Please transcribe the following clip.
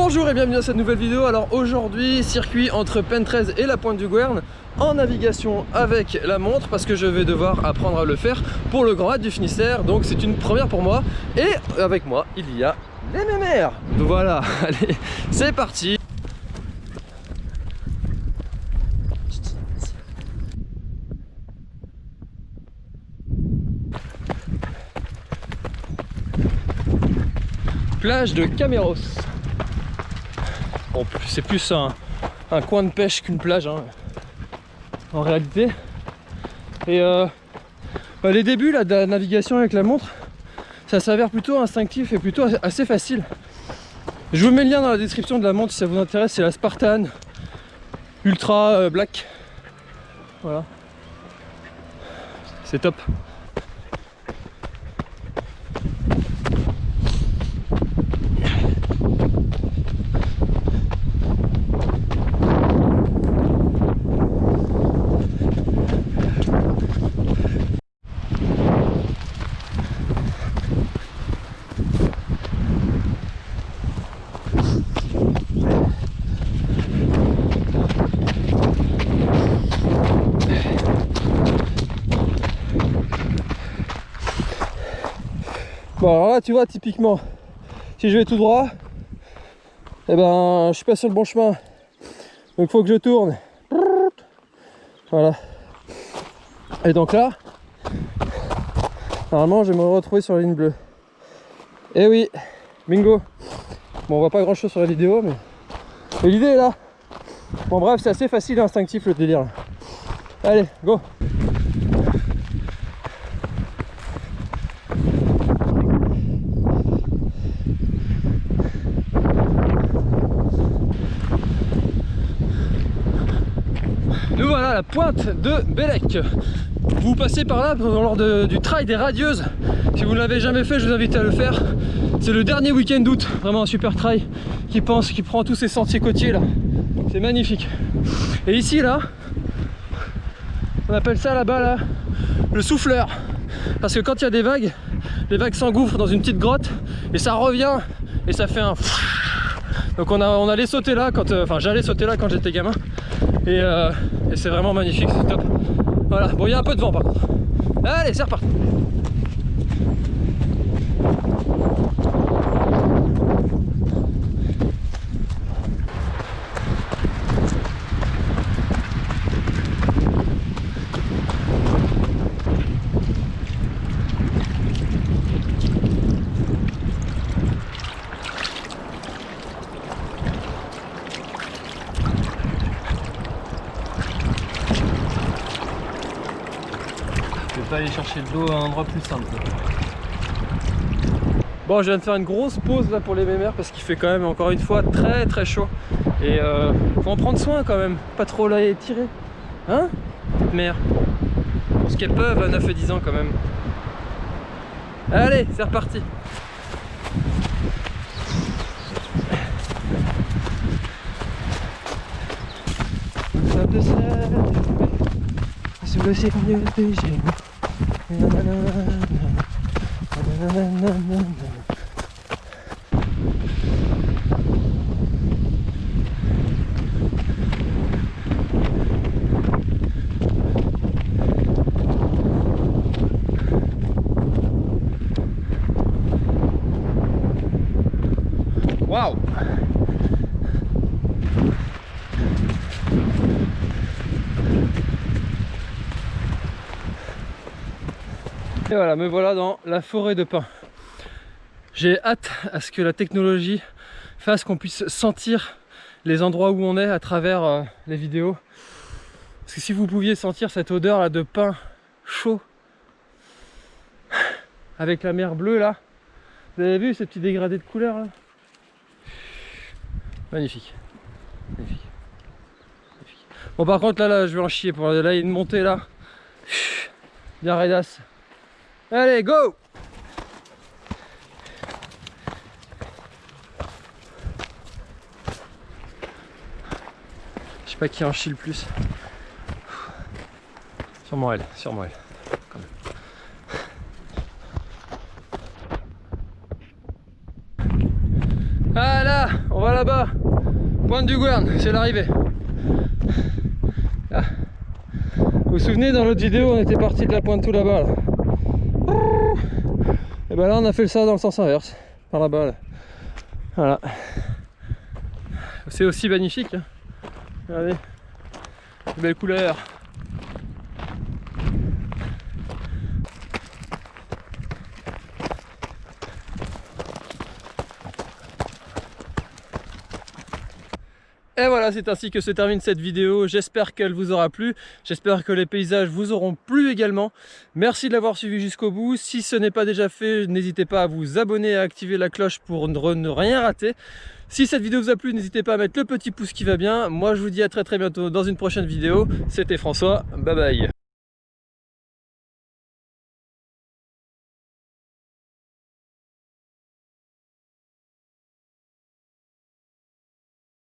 Bonjour et bienvenue dans cette nouvelle vidéo. Alors aujourd'hui, circuit entre Pentrez et la Pointe du Gouerne en navigation avec la montre parce que je vais devoir apprendre à le faire pour le Grand Raid du Finistère. Donc c'est une première pour moi. Et avec moi, il y a les mémères. Voilà, allez, c'est parti. Plage de Caméros. C'est plus un, un, coin de pêche qu'une plage hein, en réalité. Et euh, bah, les débuts là, de la navigation avec la montre, ça s'avère plutôt instinctif et plutôt assez facile. Je vous mets le lien dans la description de la montre si ça vous intéresse, c'est la Spartan Ultra euh, Black. Voilà. C'est top. Bon alors là tu vois typiquement si je vais tout droit et eh ben je suis pas sur le bon chemin. Donc faut que je tourne. Voilà. Et donc là normalement je vais me retrouver sur la ligne bleue. Et eh oui bingo. Bon on voit pas grand chose sur la vidéo mais, mais l'idée est là. Bon bref c'est assez facile et instinctif le délire allez go la pointe de Bellec. Vous passez par là lors du trail des radieuses. Si vous ne l'avez jamais fait, je vous invite à le faire. C'est le dernier week-end d'août, vraiment un super trail qui pense, qui prend tous ces sentiers côtiers là. C'est magnifique. Et ici là, on appelle ça là-bas là, le souffleur. Parce que quand il y a des vagues, les vagues s'engouffrent dans une petite grotte et ça revient et ça fait un donc on, on allait sauter là quand euh, enfin j'allais sauter là quand j'étais gamin et, euh, et c'est vraiment magnifique, c'est top. Voilà, bon il y a un peu de vent par contre. Allez, c'est reparti. Aller chercher de l'eau à un endroit plus simple. Bon, je viens de faire une grosse pause là pour les mémères parce qu'il fait quand même encore une fois très très chaud. Et euh, faut en prendre soin quand même, pas trop là tirer. Hein Mère? Pour ce qu'elles peuvent à 9 et 10 ans quand même. Allez, c'est reparti. Wow Et voilà, me voilà dans la forêt de pins. J'ai hâte à ce que la technologie fasse qu'on puisse sentir les endroits où on est à travers euh, les vidéos. Parce que si vous pouviez sentir cette odeur là de pin chaud avec la mer bleue là, vous avez vu ces petits dégradés de couleurs là? Magnifique. Magnifique. Bon par contre là, là je vais en chier pour là il y a une montée là. Bien raidasse. Allez, go Je sais pas qui en chie le plus. Sûrement elle, sûrement elle. Voilà, on va là-bas. Pointe du Gouerne, c'est l'arrivée. Ah. Vous vous souvenez dans l'autre vidéo on était parti de la pointe tout là-bas là. Et ben là on a fait ça dans le sens inverse, par là-bas là. Voilà. C'est aussi magnifique. Hein. Regardez. Belle couleur. Et voilà, c'est ainsi que se termine cette vidéo. J'espère qu'elle vous aura plu. J'espère que les paysages vous auront plu également. Merci de l'avoir suivi jusqu'au bout. Si ce n'est pas déjà fait, n'hésitez pas à vous abonner et à activer la cloche pour ne rien rater. Si cette vidéo vous a plu, n'hésitez pas à mettre le petit pouce qui va bien. Moi, je vous dis à très très bientôt dans une prochaine vidéo. C'était François. Bye bye.